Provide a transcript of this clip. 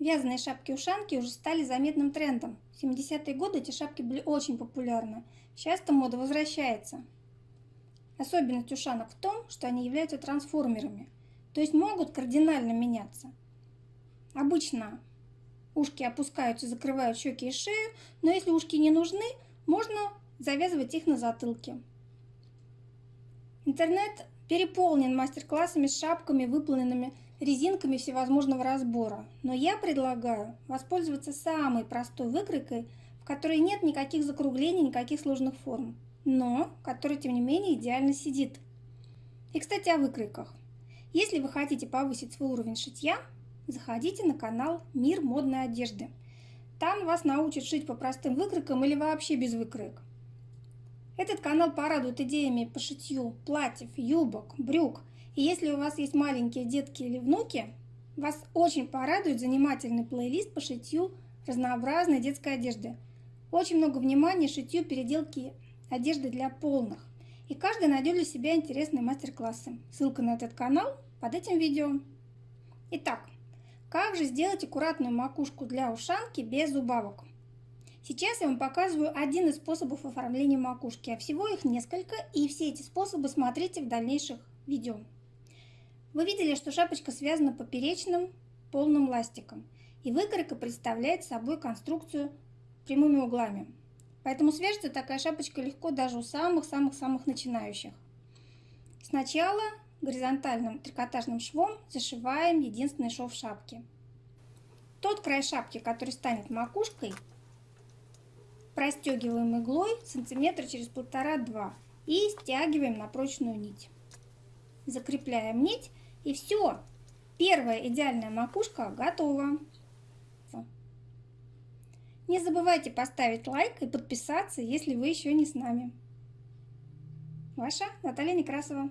Вязаные шапки-ушанки уже стали заметным трендом. В 70-е годы эти шапки были очень популярны. Сейчас эта мода возвращается. Особенность ушанок в том, что они являются трансформерами, то есть могут кардинально меняться. Обычно ушки опускаются, закрывают щеки и шею, но если ушки не нужны, можно завязывать их на затылке. Интернет переполнен мастер-классами с шапками, выполненными резинками всевозможного разбора. Но я предлагаю воспользоваться самой простой выкройкой, в которой нет никаких закруглений, никаких сложных форм, но которая, тем не менее, идеально сидит. И, кстати, о выкройках. Если вы хотите повысить свой уровень шитья, заходите на канал «Мир модной одежды». Там вас научат шить по простым выкройкам или вообще без выкроек. Этот канал порадует идеями по шитью платьев, юбок, брюк. И если у вас есть маленькие детки или внуки, вас очень порадует занимательный плейлист по шитью разнообразной детской одежды. Очень много внимания шитью переделки одежды для полных. И каждый найдет для себя интересные мастер-классы. Ссылка на этот канал под этим видео. Итак, как же сделать аккуратную макушку для ушанки без убавок? Сейчас я вам показываю один из способов оформления макушки, а всего их несколько, и все эти способы смотрите в дальнейших видео. Вы видели, что шапочка связана поперечным полным ластиком, и выкройка представляет собой конструкцию прямыми углами. Поэтому свяжется такая шапочка легко даже у самых-самых-самых начинающих. Сначала горизонтальным трикотажным швом зашиваем единственный шов шапки. Тот край шапки, который станет макушкой, Простегиваем иглой сантиметра через полтора-два и стягиваем на прочную нить. Закрепляем нить и все. Первая идеальная макушка готова. Не забывайте поставить лайк и подписаться, если вы еще не с нами. Ваша Наталья Некрасова.